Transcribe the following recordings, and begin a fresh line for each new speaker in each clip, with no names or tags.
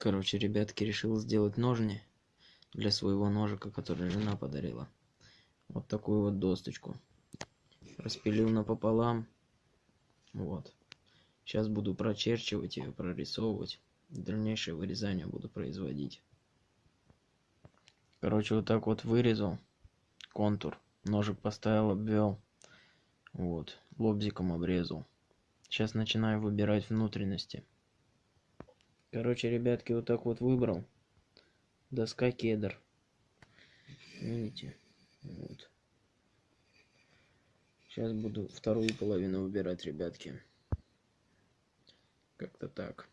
Короче, ребятки, решил сделать ножни для своего ножика, который жена подарила. Вот такую вот досточку. Распилил напополам. Вот. Сейчас буду прочерчивать ее, прорисовывать. Дальнейшее вырезание буду производить. Короче, вот так вот вырезал контур. Ножик поставил, обвел. Вот. Лобзиком обрезал. Сейчас начинаю выбирать внутренности. Короче, ребятки, вот так вот выбрал. Доска кедр. Видите? Вот. Сейчас буду вторую половину выбирать, ребятки. Как-то так.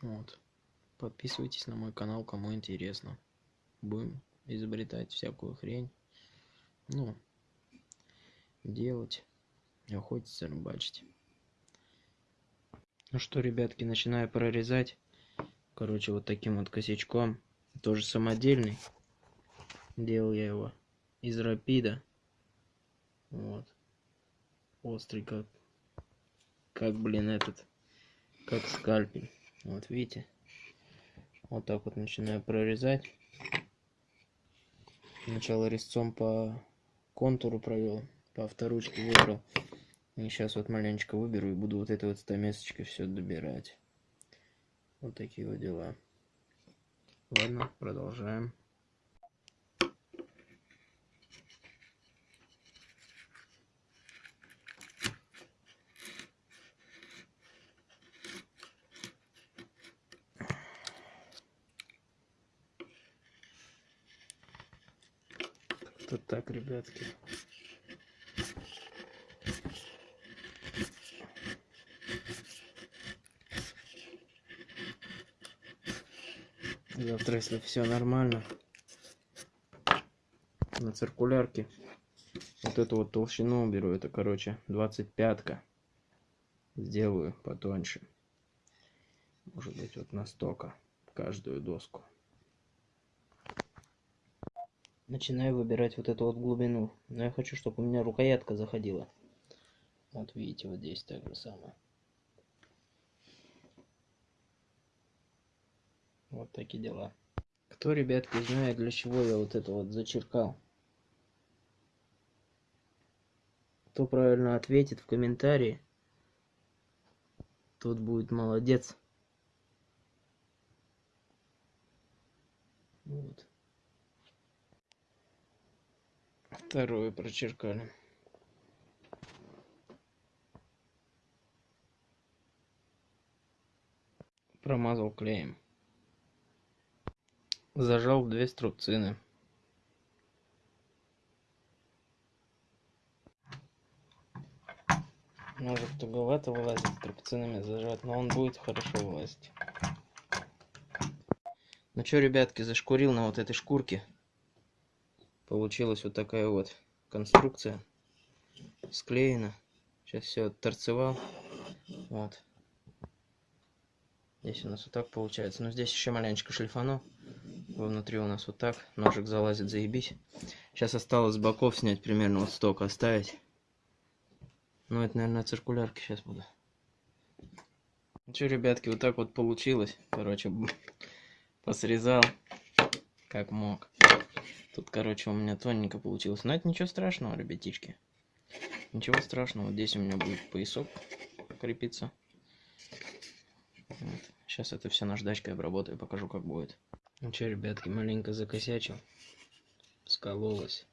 Вот. Подписывайтесь на мой канал, кому интересно. Будем изобретать всякую хрень. Ну, делать, охотиться, рыбачить. Ну что, ребятки, начинаю прорезать. Короче, вот таким вот косячком. Тоже самодельный. Делал я его из рапида. Вот. Острый как... Как, блин, этот... Как скальпель. Вот, видите? Вот так вот начинаю прорезать. Сначала резцом по контуру провел, по авторучке выбрал. Сейчас вот маленечко выберу и буду вот этой вот стамесочкой все добирать. Вот такие вот дела. Ладно, продолжаем. Как-то так, ребятки. Завтра, если все нормально, на циркулярке вот эту вот толщину уберу. Это, короче, 25-ка. Сделаю потоньше. Может быть, вот настолько каждую доску. Начинаю выбирать вот эту вот глубину. Но я хочу, чтобы у меня рукоятка заходила. Вот видите, вот здесь так же самое. Вот такие дела. Кто, ребятки, знает, для чего я вот это вот зачеркал? Кто правильно ответит в комментарии, тот будет молодец. Вот. Вторую прочеркали. Промазал клеем зажал две струбцины. Может туговато вылазит струбцинами зажать но он будет хорошо вылазить. Ну что ребятки зашкурил на вот этой шкурке. Получилась вот такая вот конструкция склеена. Сейчас все торцевал вот. Здесь у нас вот так получается. Но здесь еще маленечко шлифану внутри у нас вот так ножик залазит заебись. Сейчас осталось с боков снять примерно вот столько оставить. Ну это наверное циркулярки сейчас буду ну что ребятки вот так вот получилось. Короче посрезал как мог. Тут короче у меня тоненько получилось. Но это ничего страшного ребятишки. Ничего страшного. Здесь у меня будет поясок крепиться. Вот. сейчас это все наждачкой обработаю покажу как будет ну что, ребятки, маленько закосячил. Скололось.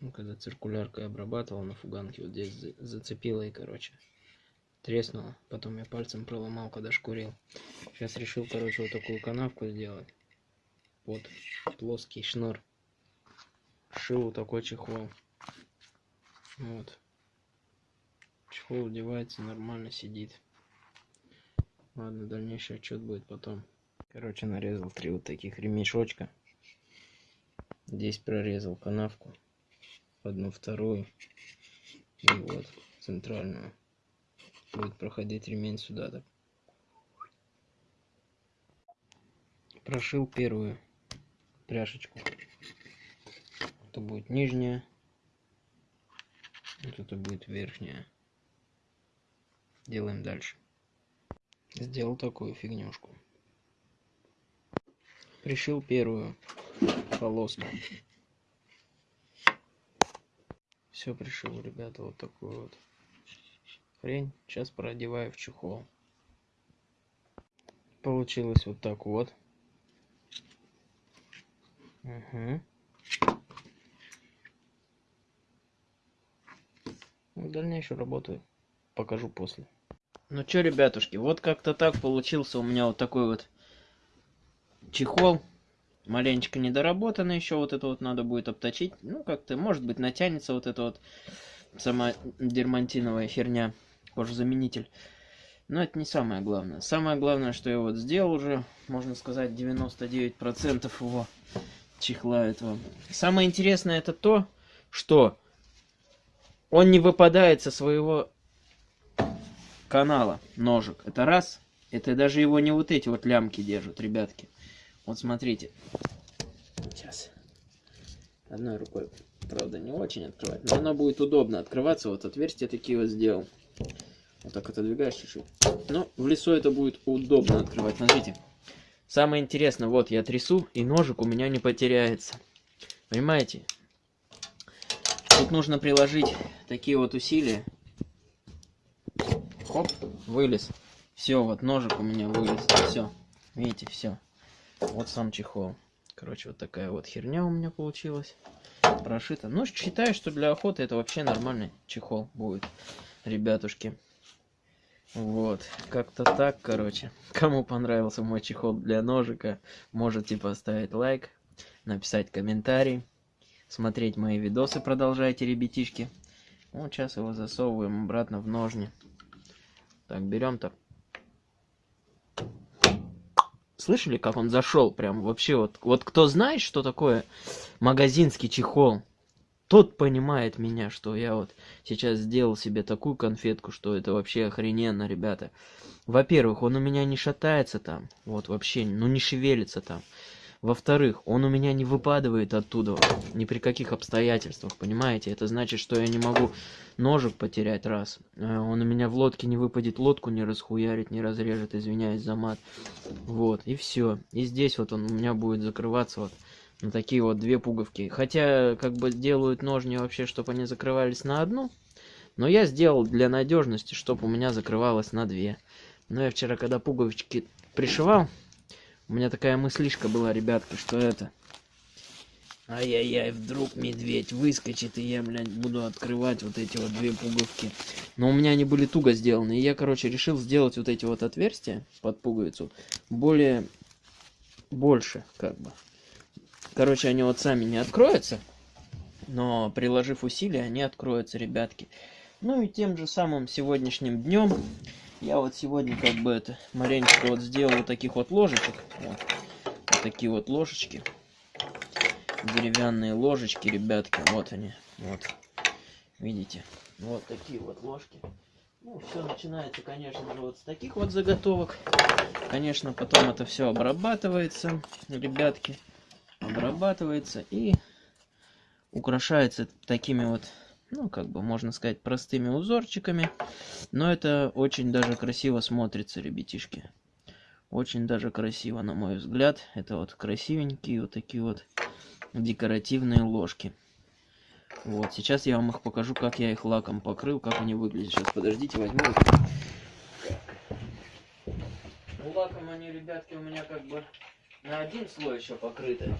Ну, когда циркуляркой обрабатывал на фуганке, вот здесь зацепило и, короче, треснуло. Потом я пальцем проломал, когда шкурил. Сейчас решил, короче, вот такую канавку сделать. Вот плоский шнур. Шил вот такой чехол. Вот. Чехол одевается, нормально сидит. Ладно, дальнейший отчет будет потом. Короче, нарезал три вот таких ремешочка. Здесь прорезал канавку. Одну, вторую. И вот, центральную. Будет проходить ремень сюда так. Прошил первую пряжечку. Это будет нижняя. Вот это будет верхняя. делаем дальше. Сделал такую фигнюшку. Пришил первую полоску. Все пришил, ребята, вот такую вот хрень. Сейчас продеваю в чехол. Получилось вот так вот. Угу. Дальнейшую работу покажу после. Ну чё, ребятушки, вот как-то так получился у меня вот такой вот чехол. Маленечко недоработанный еще, вот это вот надо будет обточить. Ну, как-то, может быть, натянется вот это вот сама дермантиновая херня, кожзаменитель. Но это не самое главное. Самое главное, что я вот сделал уже, можно сказать, 99% его чехла этого. Самое интересное это то, что он не выпадает со своего канала ножик. Это раз. Это даже его не вот эти вот лямки держат, ребятки. Вот смотрите. Сейчас. Одной рукой, правда, не очень открывать. Но оно будет удобно открываться. Вот отверстия такие вот сделал. Вот так отодвигаешь чуть-чуть. Но в лесу это будет удобно открывать. Смотрите. Самое интересное, вот я трясу, и ножик у меня не потеряется. Понимаете? Тут нужно приложить такие вот усилия. Хоп, вылез. Все, вот ножик у меня вылез. Все. Видите, все. Вот сам чехол. Короче, вот такая вот херня у меня получилась. Прошита. Ну, считаю, что для охоты это вообще нормальный чехол будет, ребятушки. Вот, как-то так, короче. Кому понравился мой чехол для ножика, можете поставить лайк, написать комментарий, смотреть мои видосы продолжайте, ребятишки. Вот сейчас его засовываем обратно в ножни. Так, берем так. Слышали, как он зашел? Прям вообще вот. Вот кто знает, что такое магазинский чехол, тот понимает меня, что я вот сейчас сделал себе такую конфетку, что это вообще охрененно, ребята. Во-первых, он у меня не шатается там, вот вообще, ну не шевелится там. Во-вторых, он у меня не выпадывает оттуда ни при каких обстоятельствах, понимаете? Это значит, что я не могу ножик потерять раз. Э, он у меня в лодке не выпадет, лодку не расхуярит, не разрежет, извиняюсь за мат. Вот, и все. И здесь вот он у меня будет закрываться вот на такие вот две пуговки. Хотя, как бы делают ножни вообще, чтобы они закрывались на одну. Но я сделал для надежности, чтобы у меня закрывалось на две. Но я вчера, когда пуговички пришивал, у меня такая мыслишка была, ребятки, что это... Ай-яй-яй, вдруг медведь выскочит, и я, блядь, буду открывать вот эти вот две пуговки. Но у меня они были туго сделаны, и я, короче, решил сделать вот эти вот отверстия под пуговицу более... больше, как бы. Короче, они вот сами не откроются, но приложив усилия, они откроются, ребятки. Ну и тем же самым сегодняшним днем я вот сегодня как бы это маленько вот сделал вот таких вот ложечек. Вот, вот такие вот ложечки. Деревянные ложечки, ребятки. Вот они. Вот. Видите? Вот такие вот ложки. Ну, все начинается, конечно же, вот с таких вот заготовок. Конечно, потом это все обрабатывается, ребятки. Обрабатывается и украшается такими вот ну, как бы, можно сказать, простыми узорчиками. Но это очень даже красиво смотрится, ребятишки. Очень даже красиво, на мой взгляд. Это вот красивенькие вот такие вот декоративные ложки. Вот, сейчас я вам их покажу, как я их лаком покрыл, как они выглядят. Сейчас, подождите, возьму их. Ну, лаком они, ребятки, у меня как бы на один слой еще покрыты.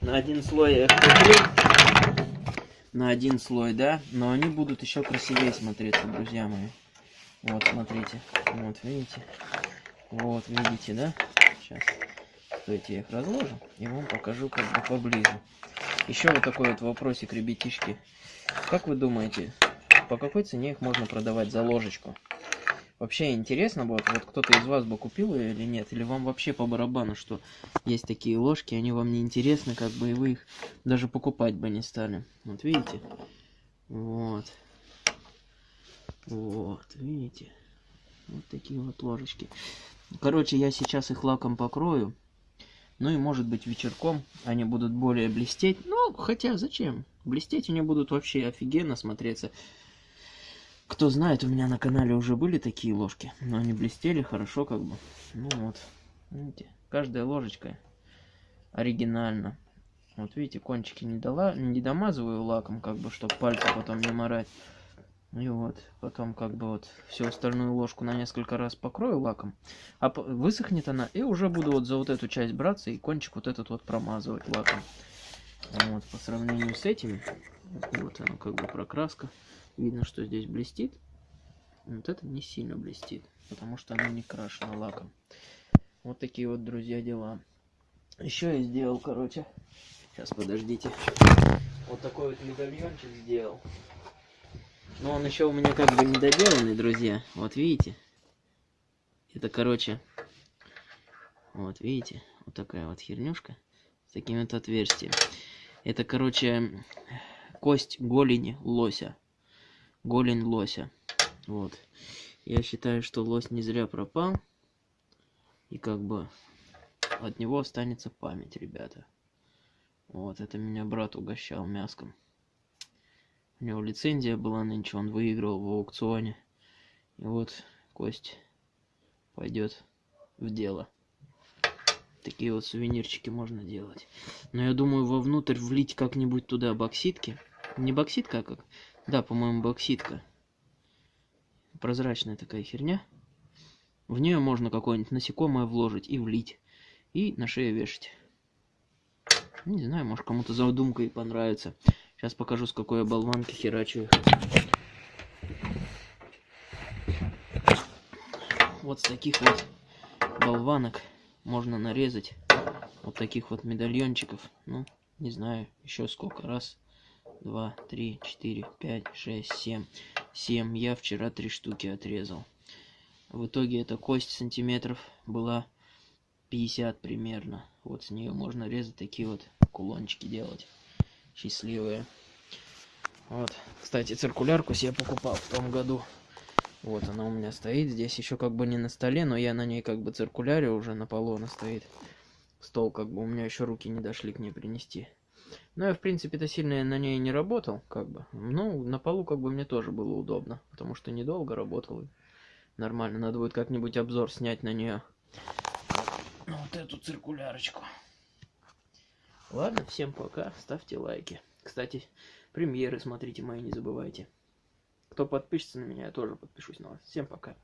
На один слой я их покрыл на один слой, да, но они будут еще красивее смотреться, друзья мои. Вот, смотрите, вот, видите, вот, видите, да, сейчас, стойте, я их разложу и вам покажу как бы поближе. Еще вот такой вот вопросик, ребятишки, как вы думаете, по какой цене их можно продавать за ложечку? Вообще интересно будет, вот кто-то из вас бы купил ее или нет, или вам вообще по барабану, что есть такие ложки, они вам не интересны, как бы и вы их даже покупать бы не стали. Вот видите? Вот. Вот, видите? Вот такие вот ложечки. Короче, я сейчас их лаком покрою. Ну и может быть вечерком они будут более блестеть. Ну, хотя зачем? Блестеть они будут вообще офигенно смотреться Кто знает, у меня на канале уже были такие ложки, но они блестели хорошо как бы. Ну вот, видите, каждая ложечка оригинально. Вот видите, кончики не, дала, не домазываю лаком, как бы, чтобы пальцы потом не морать. И вот, потом как бы вот всю остальную ложку на несколько раз покрою лаком, а высохнет она, и уже буду вот за вот эту часть браться и кончик вот этот вот промазывать лаком. Вот, по сравнению с этими, вот оно как бы прокраска, видно, что здесь блестит. Вот это не сильно блестит, потому что оно не крашено лаком. Вот такие вот, друзья, дела. Еще я сделал, короче, сейчас подождите, вот такой вот медальончик сделал. Но он еще у меня как бы недоделанный, друзья. Вот видите? Это, короче, вот видите, вот такая вот хернюшка с таким вот отверстием. Это, короче, кость голени лося. Голень лося. Вот. Я считаю, что лось не зря пропал. И как бы от него останется память, ребята. Вот, это меня брат угощал мяском. У него лицензия была нынче, он выиграл в аукционе. И вот кость пойдет в дело. Такие вот сувенирчики можно делать. Но я думаю, вовнутрь влить как-нибудь туда бокситки. Не бокситка, а как? Да, по-моему, бокситка. Прозрачная такая херня. В нее можно какое-нибудь насекомое вложить и влить. И на шею вешать. Не знаю, может кому-то задумка и понравится. Сейчас покажу, с какой я болванки херачу. Вот с таких вот болванок можно нарезать вот таких вот медальончиков. Ну, не знаю, еще сколько. Раз, два, три, четыре, пять, шесть, семь. Семь. Я вчера три штуки отрезал. В итоге эта кость сантиметров была 50 примерно. Вот с нее можно резать такие вот кулончики делать счастливые. Вот. Кстати, циркулярку себе покупал в том году. Вот она у меня стоит. Здесь еще как бы не на столе, но я на ней как бы циркуляре уже на полу она стоит. Стол как бы у меня еще руки не дошли к ней принести. Но я в принципе-то сильно на ней не работал, как бы. Ну, на полу как бы мне тоже было удобно, потому что недолго работал. Нормально, надо будет как-нибудь обзор снять на нее. Вот эту циркулярочку. Ладно, всем пока, ставьте лайки. Кстати, премьеры смотрите мои, не забывайте. Кто подпишется на меня, я тоже подпишусь на вас. Всем пока.